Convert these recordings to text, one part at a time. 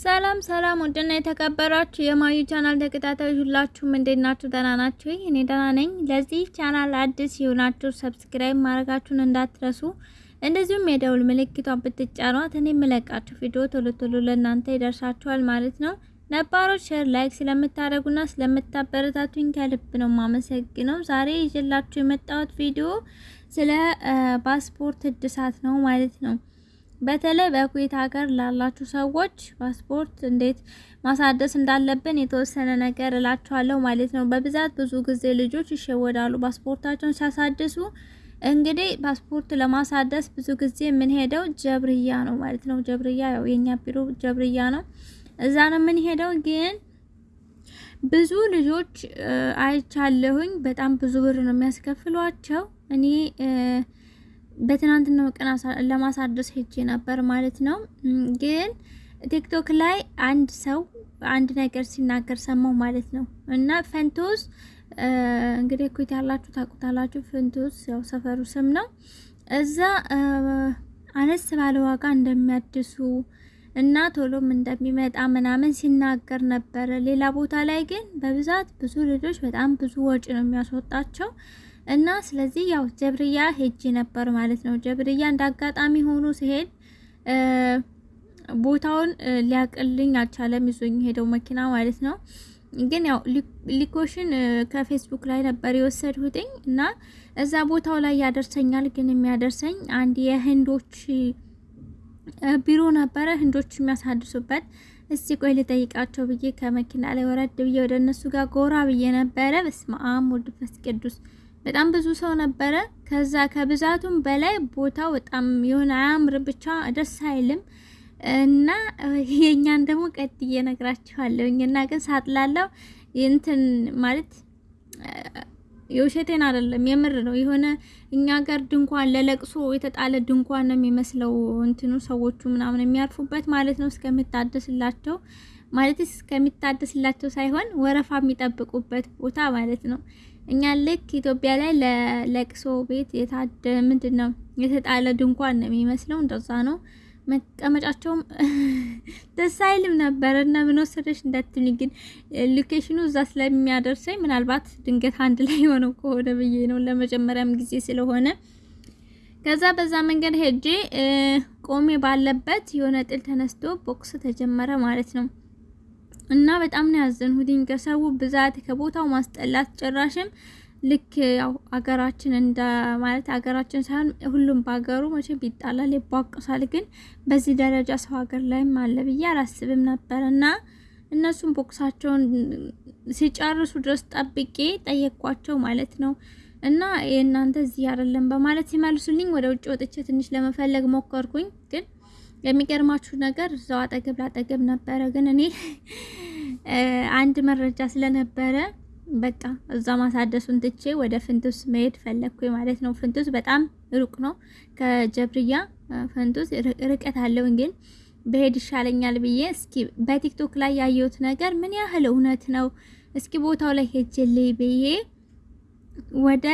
ሰላም ሰላም፣ ውድና የተከበራችሁ የማዩ ቻናል ተከታታዮች ሁላችሁም እንዴት ናችሁ? ደህና ናችሁ? እኔ ደህና ነኝ። ለዚህ ቻናል አዲስ የሆናችሁ subscribe ማድረጋችሁን እንዳትረሱ፣ እንደዚሁም የደውል ምልክቷን ብትጫኗት እኔ የምለቃችሁ ቪዲዮ ቶሎ ቶሎ ለእናንተ ይደርሳችኋል ማለት ነው። ነባሮች share፣ like ስለምታደርጉና ስለምታበረታቱኝ ከልብ ነው የማመሰግነው። ዛሬ ይዤላችሁ የመጣሁት ቪዲዮ ስለ ፓስፖርት እድሳት ነው ማለት ነው። በተለይ በኩዌት ሀገር ላላችሁ ሰዎች ፓስፖርት እንዴት ማሳደስ እንዳለብን የተወሰነ ነገር እላችኋለሁ ማለት ነው። በብዛት ብዙ ጊዜ ልጆች ይሸወዳሉ ፓስፖርታቸውን ሲያሳድሱ። እንግዲህ ፓስፖርት ለማሳደስ ብዙ ጊዜ የምንሄደው ጀብርያ ነው ማለት ነው። ጀብርያ ያው የኛ ቢሮ ጀብርያ ነው፣ እዛ ነው የምንሄደው። ግን ብዙ ልጆች አይቻለሁኝ፣ በጣም ብዙ ብር ነው የሚያስከፍሏቸው። እኔ በትናንትናው ቀን ለማሳደስ ሄጄ ነበር ማለት ነው። ግን TikTok ላይ አንድ ሰው አንድ ነገር ሲናገር ሰማው ማለት ነው። እና ፈንቶስ እንግዲህ ኩዌት ያላችሁ ታውቁታላችሁ። ፈንቶስ ያው ሰፈሩ ስም ነው። እዛ አነስ ባለ ዋጋ እንደሚያድሱ እና ቶሎም እንደሚመጣ ምናምን ሲናገር ነበረ። ሌላ ቦታ ላይ ግን በብዛት ብዙ ልጆች በጣም ብዙ ወጪ ነው የሚያስወጣቸው እና ስለዚህ ያው ጀብርያ ሄጄ ነበር ማለት ነው። ጀብርያ እንደ አጋጣሚ ሆኖ ሲሄድ ቦታውን ሊያቅልኝ አልቻለም። ይዞኝ ሄደው መኪና ማለት ነው። ግን ያው ሊኮሽን ከፌስቡክ ላይ ነበር የወሰድሁትኝ እና እዛ ቦታው ላይ ያደርሰኛል። ግን የሚያደርሰኝ አንድ የህንዶች ቢሮ ነበረ፣ ህንዶች የሚያሳድሱበት። እስቲ ቆይ ልጠይቃቸው ብዬ ከመኪና ላይ ወረድ ብዬ ወደ እነሱ ጋር ጎራ ብዬ ነበረ። በስመ አብ ወልድ መንፈስ ቅዱስ በጣም ብዙ ሰው ነበረ። ከዛ ከብዛቱም በላይ ቦታው በጣም የሆነ አያምር፣ ብቻ ደስ አይልም። እና የኛን ደግሞ ቀጥዬ እነግራችኋለሁኝ። እና ግን ሳጥላለው እንትን ማለት የውሸቴን አይደለም የምር ነው። የሆነ እኛ ጋር ድንኳን ለለቅሶ የተጣለ ድንኳን ነው የሚመስለው እንትኑ ሰዎቹ ምናምን የሚያርፉበት ማለት ነው እስከሚታደስላቸው ማለት እስከሚታደስላቸው ሳይሆን ወረፋ የሚጠብቁበት ቦታ ማለት ነው። እኛ ልክ ኢትዮጵያ ላይ ለለቅሶ ቤት የታደ ምንድን ነው የተጣለ ድንኳን ነው የሚመስለው። እንደዛ ነው። መቀመጫቸውም ደስ አይልም ነበር እና ምን ወሰደሽ እንዳትሉኝ፣ ግን location ኑ እዛ ስለሚያደርሰኝ ምናልባት ድንገት አንድ ላይ የሆነው ከሆነ ብዬ ነው ለመጀመሪያም ጊዜ ስለሆነ። ከዛ በዛ መንገድ ሄጄ ቆሜ ባለበት የሆነ ጥል ተነስቶ ቦክስ ተጀመረ ማለት ነው። እና በጣም ነው ያዘንሁትኝ ከሰው ብዛት ከቦታው ማስጠላት ጭራሽም ልክ ያው አገራችን እንደ ማለት አገራችን ሳይሆን ሁሉም በሀገሩ መቼም ይጣላል ይቧቅሳል። ግን በዚህ ደረጃ ሰው ሀገር ላይም አለ ብዬ አላስብም ነበር። እና እነሱም ቦክሳቸውን ሲጨርሱ ድረስ ጠብቄ ጠየቅኳቸው ማለት ነው። እና የእናንተ እዚህ አይደለም በማለት ሲመልሱልኝ ወደ ውጭ ወጥቼ ትንሽ ለመፈለግ ሞከርኩኝ። ግን የሚገርማችሁ ነገር እዛው አጠገብ ላጠገብ ነበረ። ግን እኔ አንድ መረጃ ስለነበረ በቃ እዛ ማሳደሱን ትቼ ወደ ፍንቱስ መሄድ ፈለግኩኝ ማለት ነው። ፍንቱስ በጣም ሩቅ ነው ከጀብርያ ፍንቱስ ርቀት አለው። ግን በሄድ ይሻለኛል ብዬ እስኪ በቲክቶክ ላይ ያየሁት ነገር ምን ያህል እውነት ነው እስኪ ቦታው ላይ ሄጅልኝ ብዬ ወደ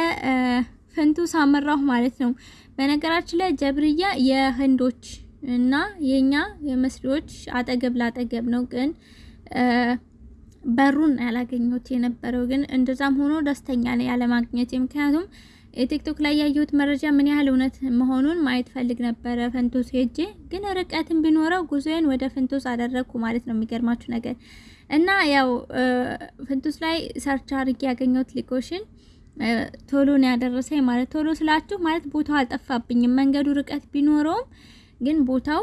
ፍንቱስ አመራሁ ማለት ነው። በነገራችን ላይ ጀብርያ የህንዶች እና የኛ የመስሪዎች አጠገብ ላጠገብ ነው ግን በሩን ያላገኘሁት የነበረው ግን እንደዛም ሆኖ ደስተኛ ነኝ ያለማግኘት። ምክንያቱም የቲክቶክ ላይ ያየሁት መረጃ ምን ያህል እውነት መሆኑን ማየት ፈልግ ነበረ ፍንቱስ ሄጄ፣ ግን ርቀትን ቢኖረው ጉዞዬን ወደ ፍንቱስ አደረግኩ ማለት ነው። የሚገርማችሁ ነገር እና ያው ፍንቱስ ላይ search አድርጌ ያገኘሁት location ቶሎ ነው ያደረሰኝ ማለት ቶሎ ስላችሁ ማለት ቦታው አልጠፋብኝም። መንገዱ ርቀት ቢኖረውም ግን ቦታው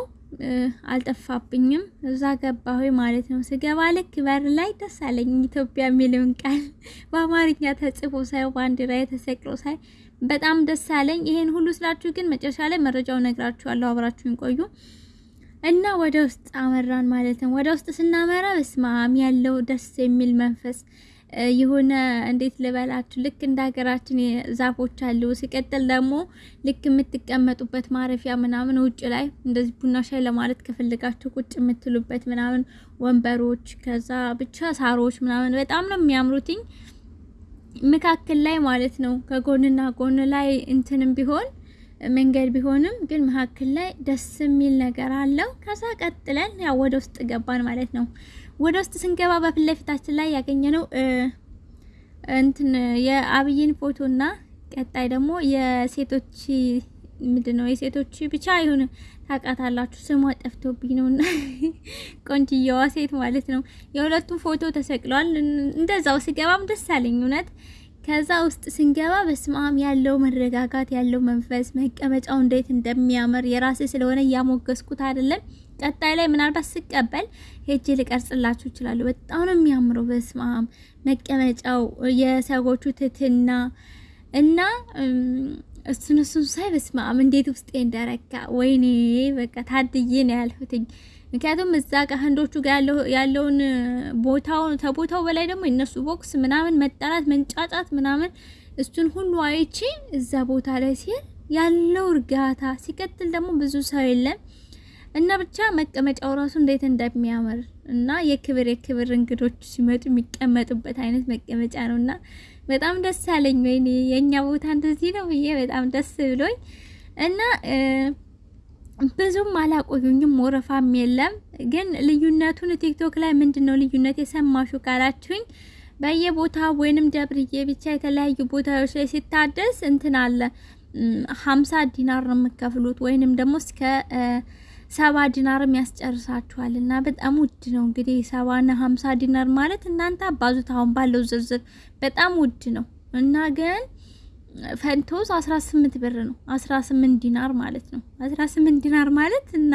አልጠፋብኝም። እዛ ገባሁ ማለት ነው። ስገባ ልክ በር ላይ ደስ አለኝ። ኢትዮጵያ የሚለውን ቃል በአማርኛ ተጽፎ ሳይ ባንዲራ የተሰቅሎ ሳይ በጣም ደስ አለኝ። ይሄን ሁሉ ስላችሁ ግን መጨረሻ ላይ መረጃው ነግራችኋለሁ። አብራችሁን ቆዩ እና ወደ ውስጥ አመራን ማለት ነው። ወደ ውስጥ ስናመራ በስማም ያለው ደስ የሚል መንፈስ የሆነ እንዴት ልበላችሁ፣ ልክ እንደ ሀገራችን ዛፎች አሉ። ሲቀጥል ደግሞ ልክ የምትቀመጡበት ማረፊያ ምናምን ውጭ ላይ እንደዚህ ቡና ሻይ ለማለት ከፈለጋችሁ ቁጭ የምትሉበት ምናምን ወንበሮች፣ ከዛ ብቻ ሳሮች ምናምን በጣም ነው የሚያምሩትኝ። መካከል ላይ ማለት ነው ከጎንና ጎን ላይ እንትንም ቢሆን መንገድ ቢሆንም ግን መካከል ላይ ደስ የሚል ነገር አለው። ከዛ ቀጥለን ያው ወደ ውስጥ ገባን ማለት ነው። ወደ ውስጥ ስንገባ በፊት ለፊታችን ላይ ያገኘነው እንትን የአብይን ፎቶና ቀጣይ ደግሞ የሴቶች ምንድን ነው የሴቶች ብቻ ይሁን ታውቃታላችሁ፣ ስሟ ጠፍቶብኝ ነው እና ቆንጅየዋ ሴት ማለት ነው። የሁለቱም ፎቶ ተሰቅለዋል። እንደዛው ስገባም ደስ አለኝ እውነት። ከዛ ውስጥ ስንገባ በስማም ያለው መረጋጋት ያለው መንፈስ መቀመጫው እንዴት እንደሚያምር የራሴ ስለሆነ እያሞገስኩት አይደለም። ቀጣይ ላይ ምናልባት ስቀበል ሄጄ ልቀርጽላችሁ እችላለሁ። በጣም ነው የሚያምረው። በስማም መቀመጫው የሰዎቹ ትትና እና እሱን እሱን ሳይ በስማም እንዴት ውስጤ እንደረካ ወይኔ በቃ ታድዬ ነው ያልሁትኝ። ምክንያቱም እዛ ጋር ህንዶቹ ጋር ያለውን ቦታውን ከቦታው በላይ ደግሞ የነሱ ቦክስ ምናምን መጠራት መንጫጫት ምናምን እሱን ሁሉ አይቼ እዛ ቦታ ላይ ሲል ያለው እርጋታ ሲቀጥል ደግሞ ብዙ ሰው የለም እና ብቻ መቀመጫው ራሱ እንዴት እንደሚያምር እና የክብር የክብር እንግዶች ሲመጡ የሚቀመጡበት አይነት መቀመጫ ነው እና በጣም ደስ አለኝ። ወይኔ የእኛ ቦታ እንደዚህ ነው ብዬ በጣም ደስ ብሎኝ እና ብዙም አላቆዩኝም። ወረፋም የለም ግን ልዩነቱን ቲክቶክ ላይ ምንድን ነው ልዩነት የሰማሹ ካላችሁኝ በየቦታ ወይንም ደብርዬ ብቻ የተለያዩ ቦታዎች ላይ ሲታደስ እንትን አለ ሀምሳ ዲናር ነው የምከፍሉት ወይንም ደግሞ እስከ ሰባ ዲናርም ያስጨርሳችኋል እና በጣም ውድ ነው። እንግዲህ ሰባና ሀምሳ ዲናር ማለት እናንተ አባዙት አሁን ባለው ዝርዝር በጣም ውድ ነው እና ግን ፈንቶስ 18 ብር ነው። 18 ዲናር ማለት ነው። 18 ዲናር ማለት እና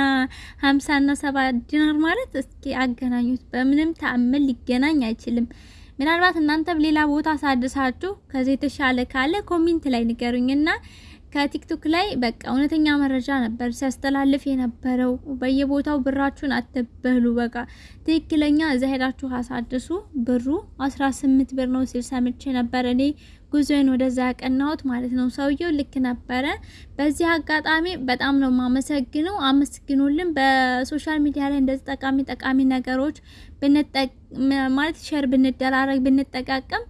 50 እና 70 ዲናር ማለት እስኪ አገናኙት። በምንም ተአምር ሊገናኝ አይችልም። ምናልባት እናንተም ሌላ ቦታ አሳድሳችሁ ከዚህ የተሻለ ካለ comment ላይ ንገሩኝና ከቲክቶክ ላይ በቃ እውነተኛ መረጃ ነበር ሲያስተላልፍ የነበረው። በየቦታው ብራችሁን አትበሉ። በቃ ትክክለኛ እዛ ሄዳችሁ አሳድሱ። ብሩ 18 ብር ነው ሲል ሰምቼ ነበር እኔ ጉዞዬን ወደዛ ያቀናሁት ማለት ነው። ሰውየው ልክ ነበረ። በዚህ አጋጣሚ በጣም ነው ማመሰግነው። አመስግኑልን። በ social media ላይ እንደዚህ ጠቃሚ ጠቃሚ ነገሮች ማለት share ብንደራረግ ብንጠቃቀም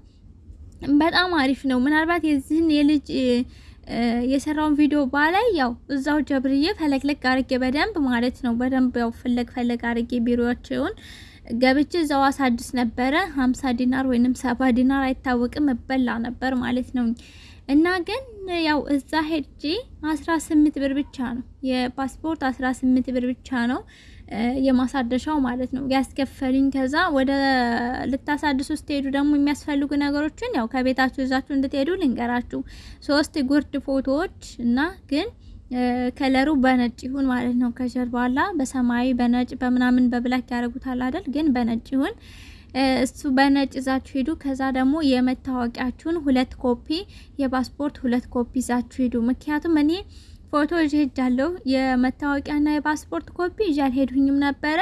በጣም አሪፍ ነው። ምናልባት የዚህን የልጅ የሰራውን ቪዲዮ ባላይ ያው እዛው ጀብርዬ ፈለግለግ አርጌ በደንብ ማለት ነው በደንብ ያው ፈለግ ፈለግ አርጌ ቢሮቸውን ገብቼ እዛው አሳድስ ነበረ። ሀምሳ ዲናር ወይንም ሰባ ዲናር አይታወቅም እበላ ነበር ማለት ነው። እና ግን ያው እዛ ሄጄ አስራ ስምንት ብር ብቻ ነው የፓስፖርት አስራ ስምንት ብር ብቻ ነው የማሳደሻው ማለት ነው ያስከፈሉኝ። ከዛ ወደ ልታሳድሱ ስትሄዱ ደግሞ የሚያስፈልጉ ነገሮችን ያው ከቤታችሁ ይዛችሁ እንድትሄዱ ልንገራችሁ። ሶስት ጉርድ ፎቶዎች እና ግን color ኡ በነጭ ይሁን ማለት ነው። ከጀርባ ላ በሰማያዊ በነጭ በምናምን በ black ያደርጉታል አይደል? ግን በነጭ ይሁን እሱ በነጭ ይዛችሁ ሂዱ። ከዛ ደግሞ የመታወቂያችሁን ሁለት ኮፒ የፓስፖርት ሁለት ኮፒ ይዛችሁ ሂዱ። ምክንያቱም እኔ ፎቶ ይዤ ሄጃለሁ። የመታወቂያና የፓስፖርት ኮፒ ይዤ አልሄድሁኝም ነበረ።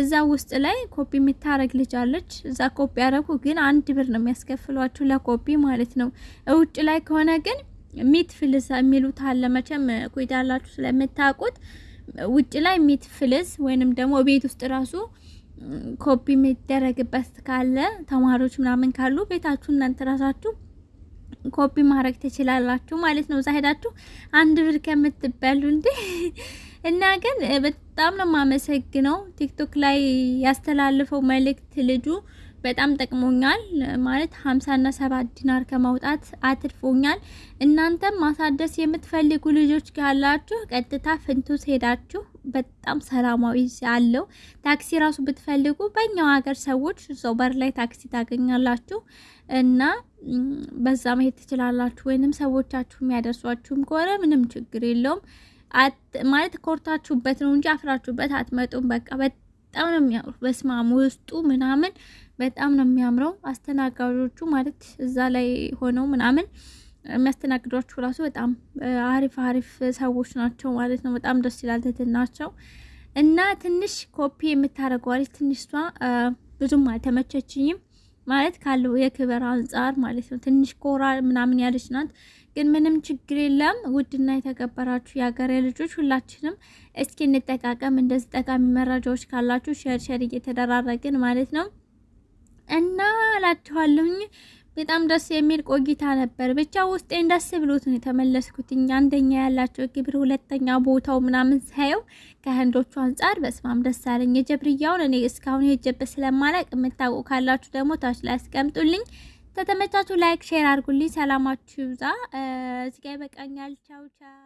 እዛ ውስጥ ላይ ኮፒ የምታረግ ልጅ አለች። እዛ ኮፒ ያደረጉ ግን አንድ ብር ነው የሚያስከፍሏችሁ ለኮፒ ማለት ነው። ውጭ ላይ ከሆነ ግን ميت فلس የሚሉት አለ። መቼም ኩዌት ያላችሁ ስለምታውቁት ውጭ ላይ ميت فلس ወይንም ደግሞ ቤት ውስጥ ራሱ ኮፒ የሚደረግበት ካለ ተማሪዎች ምናምን ካሉ ቤታችሁ እናንተ ራሳችሁ ኮፒ ማድረግ ትችላላችሁ ማለት ነው። እዛ ሄዳችሁ አንድ ብር ከምትበሉ እንዴ። እና ግን በጣም ነው የማመሰግነው ቲክቶክ ላይ ያስተላልፈው መልእክት ልጁ በጣም ጠቅሞኛል። ማለት ሀምሳና ሰባት ዲናር ከማውጣት አትርፎኛል። እናንተም ማሳደስ የምትፈልጉ ልጆች ካላችሁ ቀጥታ ፍንቱስ ሄዳችሁ በጣም ሰላማዊ አለው። ታክሲ ራሱ ብትፈልጉ በእኛው ሀገር ሰዎች ሰው በር ላይ ታክሲ ታገኛላችሁ እና በዛ መሄድ ትችላላችሁ። ወይንም ሰዎቻችሁ የሚያደርሷችሁም ከሆነ ምንም ችግር የለውም። ማለት ኮርታችሁበት ነው እንጂ አፍራችሁበት አትመጡም። በቃ በጣም ነው የሚያምሩ። በስማም ውስጡ ምናምን በጣም ነው የሚያምረው። አስተናጋጆቹ ማለት እዛ ላይ ሆነው ምናምን የሚያስተናግዷችሁ ራሱ በጣም አሪፍ አሪፍ ሰዎች ናቸው ማለት ነው። በጣም ደስ ይላል ትህትናቸው እና ትንሽ ኮፒ የምታደርገዋለች ትንሽ እሷ ብዙም አልተመቸችኝም ማለት ካለው የክብር አንጻር ማለት ነው። ትንሽ ኮራ ምናምን ያለች ናት፣ ግን ምንም ችግር የለም። ውድና የተከበራችሁ የሀገሬ ልጆች ሁላችንም እስኪ እንጠቃቀም። እንደዚህ ጠቃሚ መረጃዎች ካላችሁ share share እየተደራረግን ማለት ነው እና እላችኋለሁኝ። በጣም ደስ የሚል ቆይታ ነበር። ብቻ ውስጤን ደስ ብሎት ነው የተመለስኩት። አንደኛ ያላቸው ክብር፣ ሁለተኛ ቦታው ምናምን ሳየው ከህንዶቹ አንጻር በስማም ደስ አለኝ። የጀብርያውን እኔ እስካሁን የጀበት ስለማላውቅ የምታውቁ ካላችሁ ደግሞ ታች ላይ አስቀምጡልኝ። ከተመቻችሁ like share አድርጉልኝ። ሰላማችሁ ይብዛ። እዚጋ ይበቃኛል። ቻው ቻው